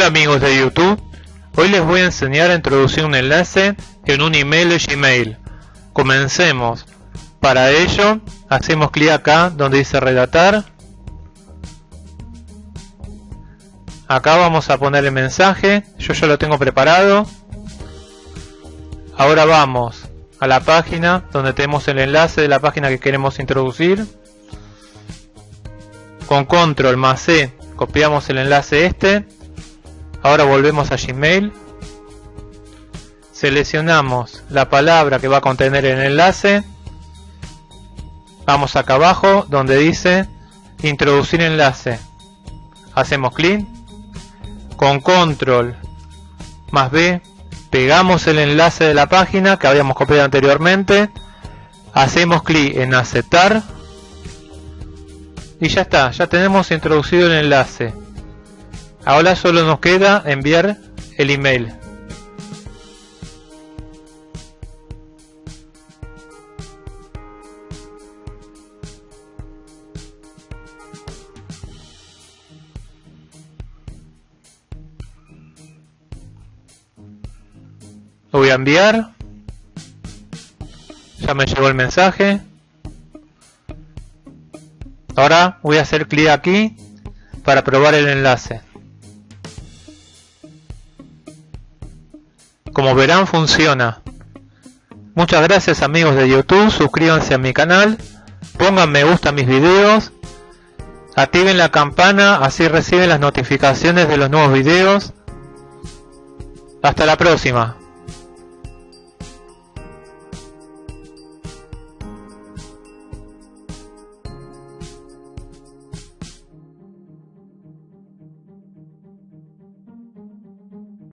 Hola amigos de YouTube, hoy les voy a enseñar a introducir un enlace en un email de Gmail. Comencemos. Para ello, hacemos clic acá donde dice redactar. Acá vamos a poner el mensaje, yo ya lo tengo preparado. Ahora vamos a la página donde tenemos el enlace de la página que queremos introducir. Con control más C copiamos el enlace este Ahora volvemos a Gmail. Seleccionamos la palabra que va a contener el enlace. Vamos acá abajo donde dice introducir enlace. Hacemos clic. Con control más B pegamos el enlace de la página que habíamos copiado anteriormente. Hacemos clic en aceptar. Y ya está, ya tenemos introducido el enlace. Ahora solo nos queda enviar el email. Lo voy a enviar. Ya me llegó el mensaje. Ahora voy a hacer clic aquí para probar el enlace. Como verán funciona. Muchas gracias amigos de YouTube, suscríbanse a mi canal, pongan me gusta a mis videos, activen la campana así reciben las notificaciones de los nuevos videos. Hasta la próxima.